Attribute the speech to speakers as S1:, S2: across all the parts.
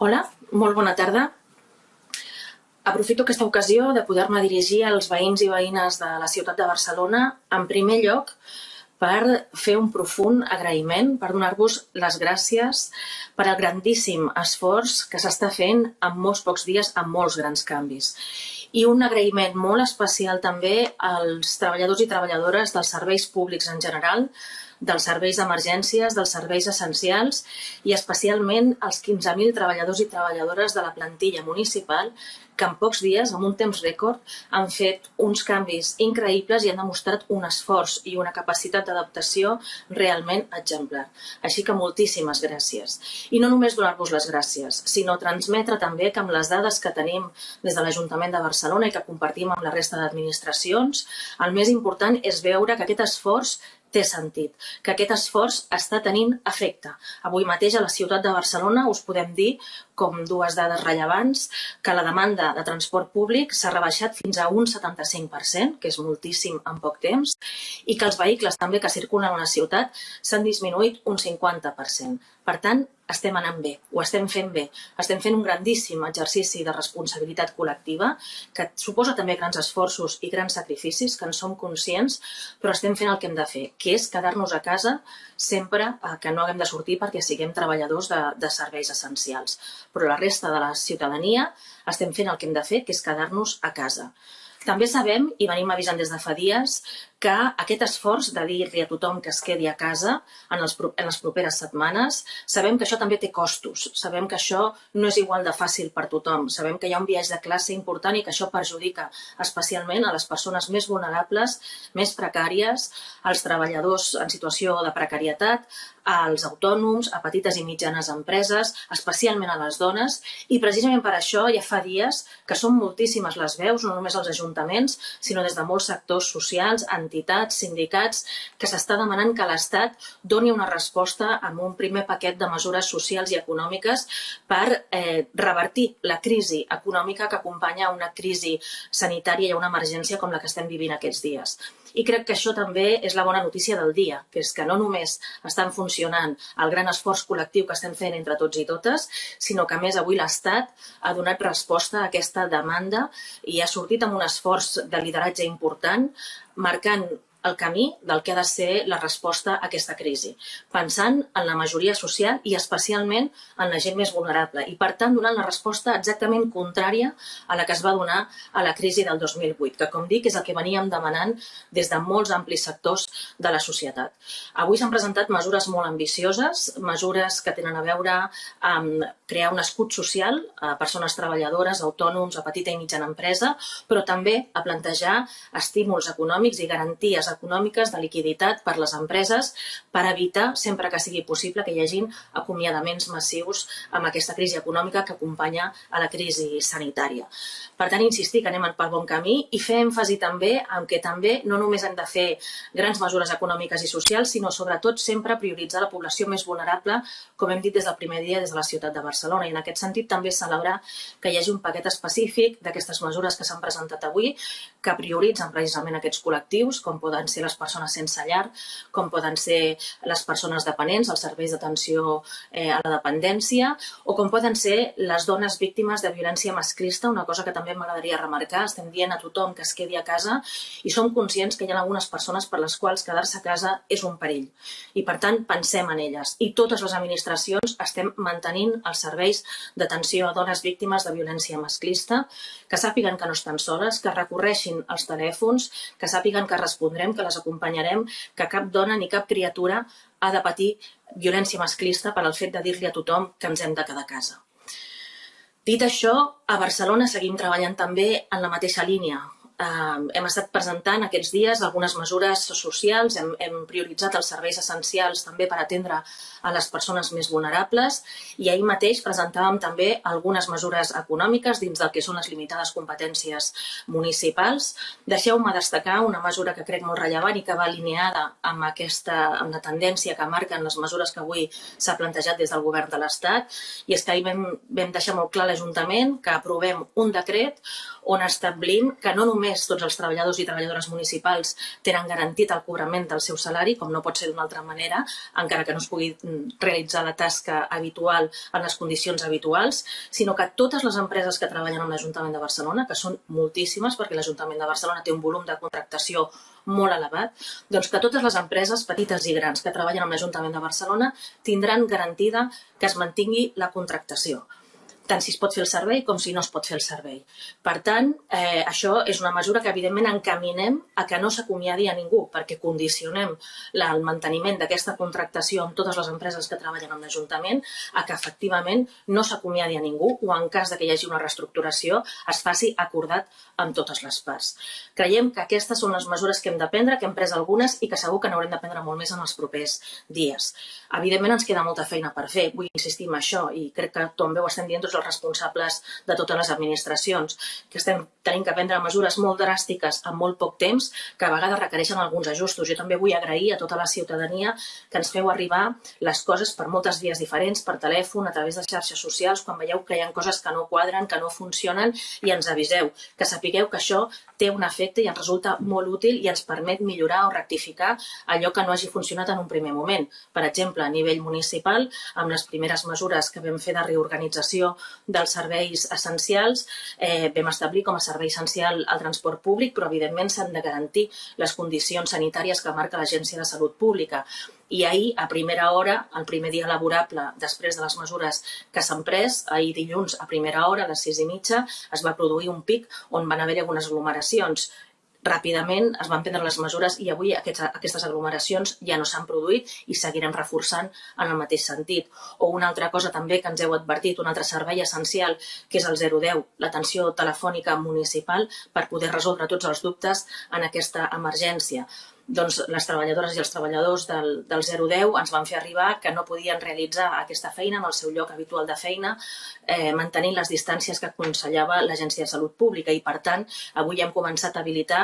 S1: Hola, molt bona tarda. Aprofito aquesta ocasió de poder-me dirigir als veïns i veïnes de la ciutat de Barcelona, en primer lloc, per fer un profund agraïment, per donar-vos les gràcies per al grandíssim esforç que s'està fent en molts pocs dies amb molts grans canvis. I un agraïment molt especial també als treballadors i treballadores dels serveis públics en general, dels serveis d'emergències, dels serveis essencials i especialment als 15.000 treballadors i treballadores de la plantilla municipal que en pocs dies, en un temps rècord, han fet uns canvis increïbles i han demostrat un esforç i una capacitat d'adaptació realment exemplar. Així que moltíssimes gràcies. I no només donar-vos les gràcies, sinó transmetre també que amb les dades que tenim des de l'Ajuntament de Barcelona i que compartim amb la resta d'administracions, el més important és veure que aquest esforç té sentit, que aquest esforç està tenint efecte. Avui mateix a la ciutat de Barcelona us podem dir, com dues dades rellevants, que la demanda de transport públic s'ha rebaixat fins a un 75%, que és moltíssim en poc temps, i que els vehicles també que circulen a la ciutat s'han disminuït un 50%. Per tant, estem anant bé, ho estem fent bé. Estem fent un grandíssim exercici de responsabilitat col·lectiva que suposa també grans esforços i grans sacrificis, que en som conscients, però estem fent el que hem de fer, que és quedar-nos a casa sempre eh, que no haguem de sortir perquè siguem treballadors de, de serveis essencials. Però la resta de la ciutadania estem fent el que hem de fer, que és quedar-nos a casa. També sabem, i venim avisant des de fa dies, que aquest esforç de dir-li a tothom que es quedi a casa en, els, en les properes setmanes, sabem que això també té costos, sabem que això no és igual de fàcil per tothom, sabem que hi ha un viatge de classe important i que això perjudica especialment a les persones més vulnerables, més precàries, als treballadors en situació de precarietat, als autònoms, a petites i mitjanes empreses, especialment a les dones, i precisament per això ja fa dies que són moltíssimes les veus, no només als ajuntaments, sinó des de molts sectors socials, entitats, sindicats, que s'està demanant que l'Estat doni una resposta amb un primer paquet de mesures socials i econòmiques per eh, revertir la crisi econòmica que acompanya una crisi sanitària i una emergència com la que estem vivint aquests dies. I crec que això també és la bona notícia del dia, que és que no només estan funcionant el gran esforç col·lectiu que estem fent entre tots i totes, sinó que més avui l'Estat ha donat resposta a aquesta demanda i ha sortit amb un esforç de lideratge important, marcant el camí del que ha de ser la resposta a aquesta crisi, pensant en la majoria social i especialment en la gent més vulnerable i, per tant, donant la resposta exactament contrària a la que es va donar a la crisi del 2008, que, com dic, és el que veníem demanant des de molts amplis sectors de la societat. Avui s'han presentat mesures molt ambicioses, mesures que tenen a veure amb crear un escut social a persones treballadores, autònoms, a petita i mitjana empresa, però també a plantejar estímuls econòmics i garanties econòmiques de liquiditat per les empreses per evitar, sempre que sigui possible, que hi hagin acomiadaments massius amb aquesta crisi econòmica que acompanya a la crisi sanitària. Per tant, insistir que anem pel bon camí i fer èmfasi també en que també no només hem de fer grans mesures econòmiques i socials, sinó sobretot sempre prioritzar la població més vulnerable, com hem dit des del primer dia des de la ciutat de Barcelona. I en aquest sentit també celebrar que hi hagi un paquet específic d'aquestes mesures que s'han presentat avui que prioritzen precisament aquests col·lectius, com poden poden ser les persones sense llar, com poden ser les persones dependents, els serveis d'atenció eh, a la dependència, o com poden ser les dones víctimes de violència masclista, una cosa que també m'agradaria remarcar. Estem dient a tothom que es quedi a casa i som conscients que hi ha algunes persones per les quals quedar-se a casa és un perill. I, per tant, pensem en elles. I totes les administracions estem mantenint els serveis d'atenció a dones víctimes de violència masclista, que sàpiguen que no estan soles, que recorreixin els telèfons, que sàpiguen que respondrem que les acompanyarem, que cap dona ni cap criatura ha de patir violència masclista per al fet de dir-li a tothom que ens hem de quedar a casa. Dit això, a Barcelona seguim treballant també en la mateixa línia, Eh, hem estat presentant aquests dies algunes mesures socials, hem, hem prioritzat els serveis essencials també per atendre a les persones més vulnerables i ahir mateix presentàvem també algunes mesures econòmiques dins del que són les limitades competències municipals. Deixeu-me destacar una mesura que crec molt rellevant i que va alineada amb, aquesta, amb la tendència que marquen les mesures que avui s'ha plantejat des del govern de l'Estat i és que ahir vam, vam deixar molt clar l'Ajuntament que aprovem un decret on establim que no només més tots els treballadors i treballadores municipals tenen garantit el cobrament del seu salari, com no pot ser d'una altra manera, encara que no es pugui mm, realitzar la tasca habitual en les condicions habituals, sinó que totes les empreses que treballen en l'Ajuntament de Barcelona, que són moltíssimes, perquè l'Ajuntament de Barcelona té un volum de contractació molt elevat, doncs que totes les empreses petites i grans que treballen en l'Ajuntament de Barcelona tindran garantida que es mantingui la contractació tant si es pot fer el servei com si no es pot fer el servei. Per tant, eh, això és una mesura que evidentment encaminem a que no s'acomiadi a ningú, perquè condicionem la, el manteniment d'aquesta contractació amb totes les empreses que treballen en l'Ajuntament a que efectivament no s'acomiadi a ningú o en cas de que hi hagi una reestructuració es faci acordat amb totes les parts. Creiem que aquestes són les mesures que hem de prendre, que hem pres algunes i que segur que n'haurem de prendre molt més en els propers dies. Evidentment ens queda molta feina per fer, vull insistir en això i crec que també ho estem dient tots els responsables de totes les administracions, que estem tenint que prendre mesures molt dràstiques en molt poc temps, que a vegades requereixen alguns ajustos. Jo també vull agrair a tota la ciutadania que ens feu arribar les coses per moltes vies diferents, per telèfon, a través de xarxes socials, quan veieu que hi ha coses que no quadren, que no funcionen, i ens aviseu, que sapigueu que això té un efecte i ens resulta molt útil i ens permet millorar o rectificar allò que no hagi funcionat en un primer moment. Per exemple, a nivell municipal, amb les primeres mesures que vam fer de reorganització dels serveis essencials, eh, vam establir com a servei essencial el transport públic, però evidentment s'han de garantir les condicions sanitàries que marca l'Agència de Salut Pública. I ahir, a primera hora, el primer dia laborable, després de les mesures que s'han pres, ahir dilluns, a primera hora, a les sis i mitja, es va produir un pic on van haver-hi algunes aglomeracions ràpidament es van prendre les mesures i avui aquests, aquestes aglomeracions ja no s'han produït i seguirem reforçant en el mateix sentit. O una altra cosa també que ens heu advertit, un altre servei essencial, que és el 010, l'atenció telefònica municipal per poder resoldre tots els dubtes en aquesta emergència doncs, les treballadores i els treballadors del, del 010 ens van fer arribar que no podien realitzar aquesta feina en el seu lloc habitual de feina, eh, mantenint les distàncies que aconsellava l'Agència de Salut Pública i, per tant, avui hem començat a habilitar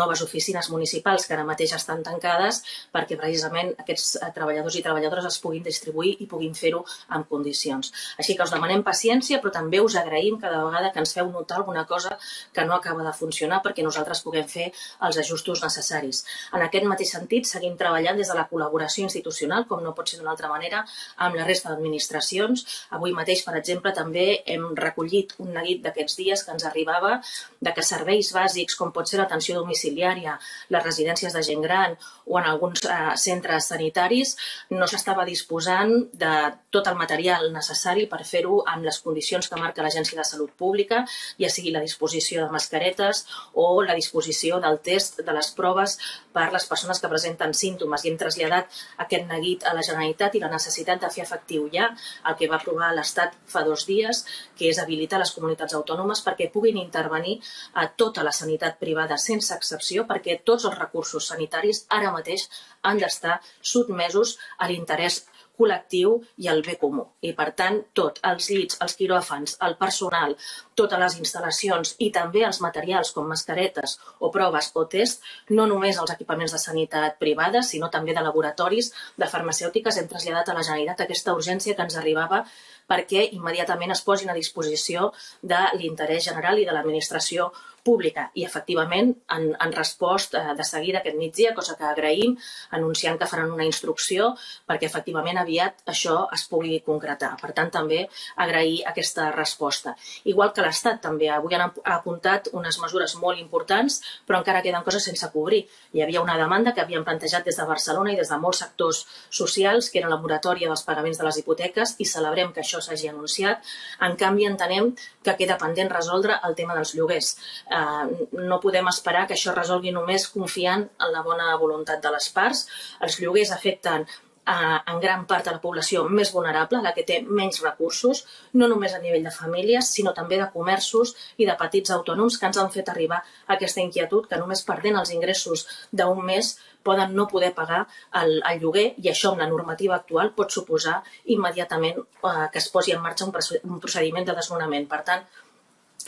S1: noves oficines municipals que ara mateix estan tancades perquè precisament aquests eh, treballadors i treballadores es puguin distribuir i puguin fer-ho en condicions. Així que us demanem paciència, però també us agraïm cada vegada que ens feu notar alguna cosa que no acaba de funcionar perquè nosaltres puguem fer els ajustos necessaris. En aquest mateix sentit, seguim treballant des de la col·laboració institucional, com no pot ser d'una altra manera, amb la resta d'administracions. Avui mateix, per exemple, també hem recollit un neguit d'aquests dies que ens arribava de que serveis bàsics, com pot ser l'atenció domiciliària, les residències de gent gran o en alguns eh, centres sanitaris, no s'estava disposant de tot el material necessari per fer-ho amb les condicions que marca l'Agència de Salut Pública, ja sigui la disposició de mascaretes o la disposició del test de les proves per les persones que presenten símptomes. I hem traslladat aquest neguit a la Generalitat i la necessitat de fer efectiu ja el que va aprovar l'Estat fa dos dies, que és habilitar les comunitats autònomes perquè puguin intervenir a tota la sanitat privada sense excepció perquè tots els recursos sanitaris ara mateix han d'estar sotmesos a l'interès col·lectiu i el bé comú. I per tant, tot, els llits, els quiròfans, el personal, totes les instal·lacions i també els materials com mascaretes o proves o test, no només els equipaments de sanitat privada, sinó també de laboratoris, de farmacèutiques, hem traslladat a la Generalitat aquesta urgència que ens arribava perquè immediatament es posin a disposició de l'interès general i de l'administració pública i efectivament han, han respost eh, de seguida aquest migdia, cosa que agraïm, anunciant que faran una instrucció perquè efectivament aviat això es pugui concretar. Per tant, també agrair aquesta resposta. Igual que l'Estat també, avui han apuntat unes mesures molt importants, però encara queden coses sense cobrir. Hi havia una demanda que havien plantejat des de Barcelona i des de molts sectors socials, que era la moratòria dels pagaments de les hipoteques, i celebrem que això s'hagi anunciat. En canvi, entenem que queda pendent resoldre el tema dels lloguers eh, no podem esperar que això es resolgui només confiant en la bona voluntat de les parts. Els lloguers afecten eh, en gran part a la població més vulnerable, la que té menys recursos, no només a nivell de famílies, sinó també de comerços i de petits autònoms que ens han fet arribar aquesta inquietud que només perdent els ingressos d'un mes poden no poder pagar el, el lloguer i això amb la normativa actual pot suposar immediatament eh, que es posi en marxa un procediment de desnonament. Per tant,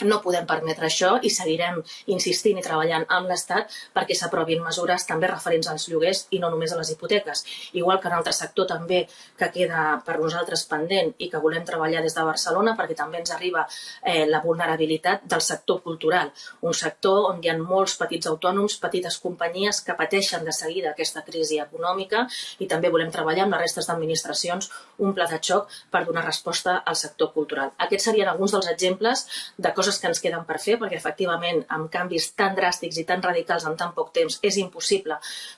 S1: no podem permetre això i seguirem insistint i treballant amb l'Estat perquè s'aprovin mesures també referents als lloguers i no només a les hipoteques. Igual que en altre sector també que queda per nosaltres pendent i que volem treballar des de Barcelona perquè també ens arriba eh, la vulnerabilitat del sector cultural, un sector on hi ha molts petits autònoms, petites companyies que pateixen de seguida aquesta crisi econòmica i també volem treballar amb les restes d'administracions un pla de xoc per donar resposta al sector cultural. Aquests serien alguns dels exemples de coses coses que ens queden per fer, perquè efectivament amb canvis tan dràstics i tan radicals en tan poc temps és impossible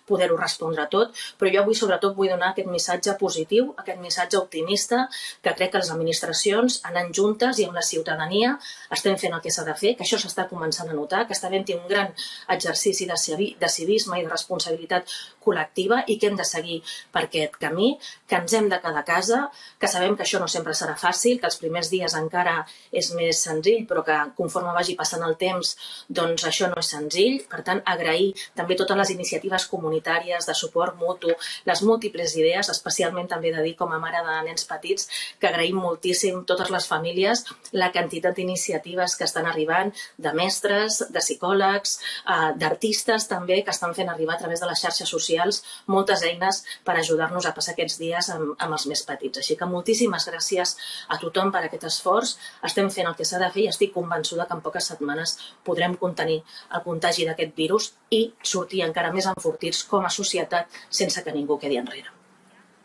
S1: poder-ho respondre tot, però jo avui sobretot vull donar aquest missatge positiu, aquest missatge optimista, que crec que les administracions, anant juntes i amb la ciutadania, estem fent el que s'ha de fer, que això s'està començant a notar, que està havent-hi un gran exercici de civisme i de responsabilitat col·lectiva i que hem de seguir per aquest camí, que ens hem de quedar a casa, que sabem que això no sempre serà fàcil, que els primers dies encara és més senzill, però que conforme vagi passant el temps, doncs això no és senzill. Per tant, agrair també totes les iniciatives comunitàries de suport mutu, les múltiples idees, especialment també de dir com a mare de nens petits, que agraïm moltíssim totes les famílies, la quantitat d'iniciatives que estan arribant, de mestres, de psicòlegs, eh, d'artistes també, que estan fent arribar a través de les xarxes socials moltes eines per ajudar-nos a passar aquests dies amb, amb els més petits. Així que moltíssimes gràcies a tothom per aquest esforç. Estem fent el que s'ha de fer i estic convençuda que en poques setmanes podrem contenir el contagi d'aquest virus i sortir encara més enfortits com a societat sense que ningú quedi enrere.